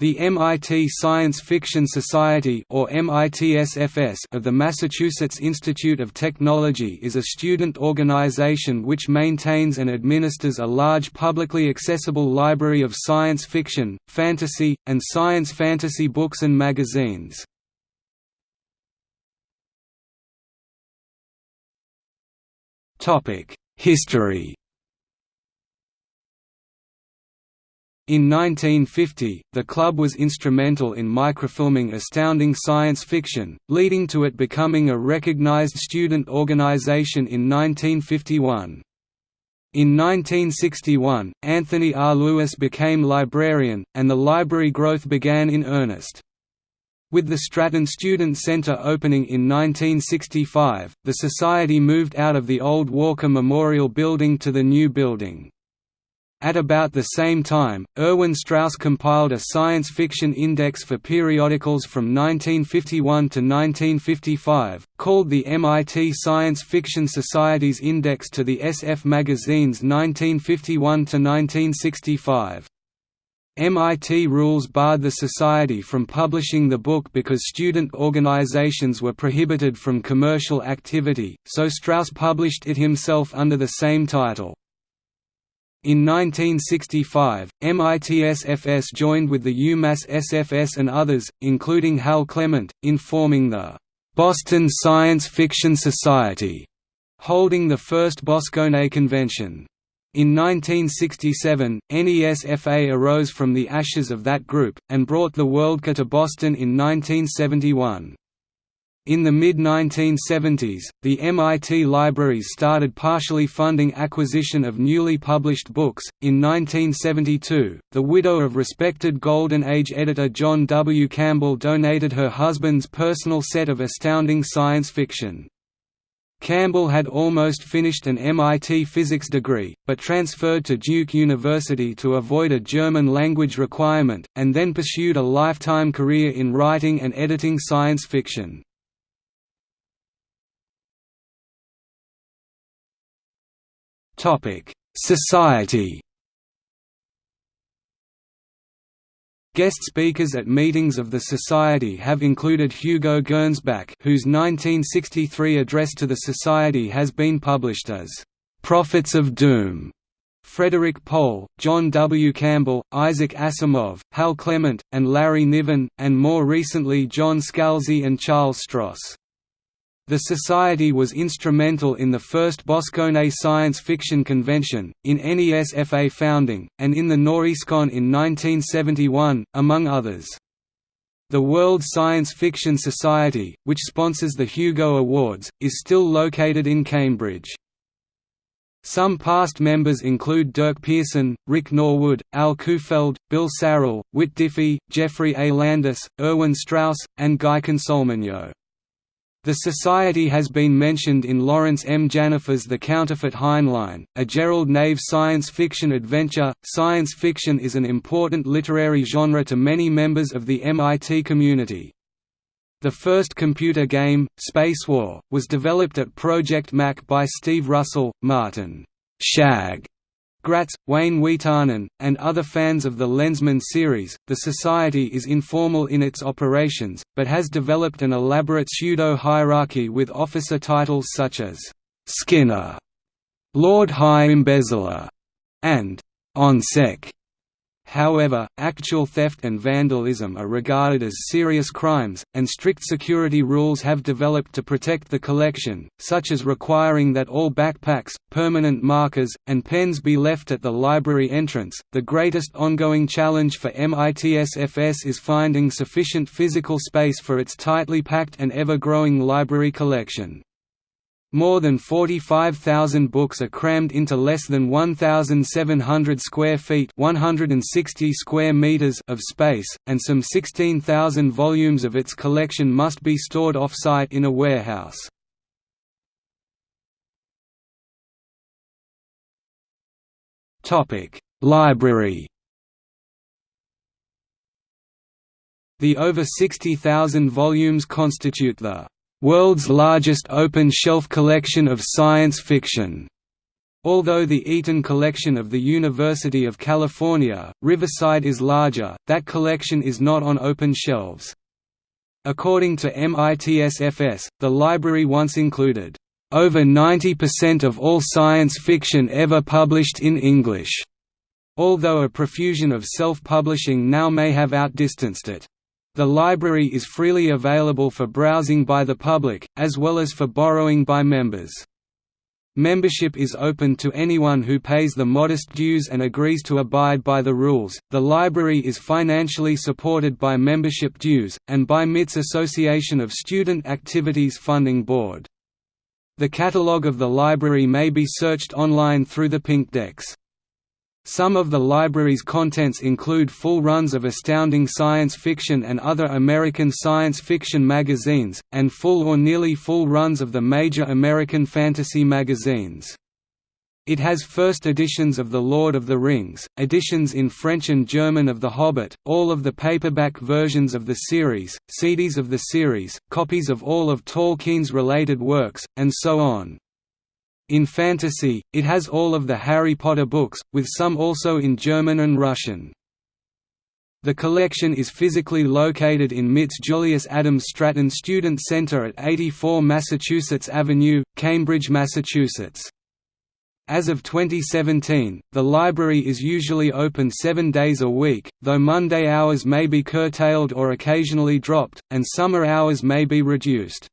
The MIT Science Fiction Society or MITSFS of the Massachusetts Institute of Technology is a student organization which maintains and administers a large publicly accessible library of science fiction, fantasy, and science fantasy books and magazines. History In 1950, the club was instrumental in microfilming astounding science fiction, leading to it becoming a recognized student organization in 1951. In 1961, Anthony R. Lewis became librarian, and the library growth began in earnest. With the Stratton Student Center opening in 1965, the Society moved out of the old Walker Memorial Building to the new building. At about the same time, Erwin Strauss compiled a science fiction index for periodicals from 1951 to 1955, called the MIT Science Fiction Society's Index to the SF magazines 1951 to 1965. MIT rules barred the Society from publishing the book because student organizations were prohibited from commercial activity, so Strauss published it himself under the same title. In 1965, MITSFS joined with the UMass SFS and others, including Hal Clement, in forming the Boston Science Fiction Society, holding the first Boskone Convention. In 1967, NESFA arose from the ashes of that group, and brought the Worldcon to Boston in 1971. In the mid-1970s, the MIT libraries started partially funding acquisition of newly published books. In 1972, the widow of respected Golden Age editor John W. Campbell donated her husband's personal set of astounding science fiction. Campbell had almost finished an MIT physics degree, but transferred to Duke University to avoid a German language requirement, and then pursued a lifetime career in writing and editing science fiction. Topic: Society. Guest speakers at meetings of the Society have included Hugo Gernsback whose 1963 address to the Society has been published as, "'Prophets of Doom", Frederik Pohl, John W. Campbell, Isaac Asimov, Hal Clement, and Larry Niven, and more recently John Scalzi and Charles Stross. The Society was instrumental in the first Boskone Science Fiction Convention, in NESFA founding, and in the Noreascon in 1971, among others. The World Science Fiction Society, which sponsors the Hugo Awards, is still located in Cambridge. Some past members include Dirk Pearson, Rick Norwood, Al Kuhfeld, Bill Sarill, Whit Diffie, Geoffrey A. Landis, Erwin Strauss, and Guy Consolmagno. The Society has been mentioned in Laurence M. Janifer's The Counterfeit Heinlein, a Gerald Knave science fiction adventure. Science fiction is an important literary genre to many members of the MIT community. The first computer game, Spacewar, was developed at Project MAC by Steve Russell, Martin Shag Graetz, Wayne Wiitanen, and other fans of the Lensman series. The Society is informal in its operations, but has developed an elaborate pseudo hierarchy with officer titles such as Skinner, Lord High Embezzler, and Onseck. However, actual theft and vandalism are regarded as serious crimes, and strict security rules have developed to protect the collection, such as requiring that all backpacks, permanent markers, and pens be left at the library entrance. The greatest ongoing challenge for MITSFS is finding sufficient physical space for its tightly packed and ever growing library collection. More than 45,000 books are crammed into less than 1,700 square feet 160 square meters of space, and some 16,000 volumes of its collection must be stored off-site in a warehouse. Library The over 60,000 volumes constitute the world's largest open-shelf collection of science fiction. Although the Eaton collection of the University of California, Riverside is larger, that collection is not on open shelves. According to MITSFS, the library once included, "...over 90% of all science fiction ever published in English", although a profusion of self-publishing now may have outdistanced it. The library is freely available for browsing by the public, as well as for borrowing by members. Membership is open to anyone who pays the modest dues and agrees to abide by the rules. The library is financially supported by membership dues, and by MIT's Association of Student Activities Funding Board. The catalogue of the library may be searched online through the Pinkdex. Some of the library's contents include full runs of astounding science fiction and other American science fiction magazines, and full or nearly full runs of the major American fantasy magazines. It has first editions of The Lord of the Rings, editions in French and German of The Hobbit, all of the paperback versions of the series, CDs of the series, copies of all of Tolkien's related works, and so on. In fantasy, it has all of the Harry Potter books, with some also in German and Russian. The collection is physically located in MIT's Julius Adams Stratton Student Center at 84 Massachusetts Avenue, Cambridge, Massachusetts. As of 2017, the library is usually open seven days a week, though Monday hours may be curtailed or occasionally dropped, and summer hours may be reduced.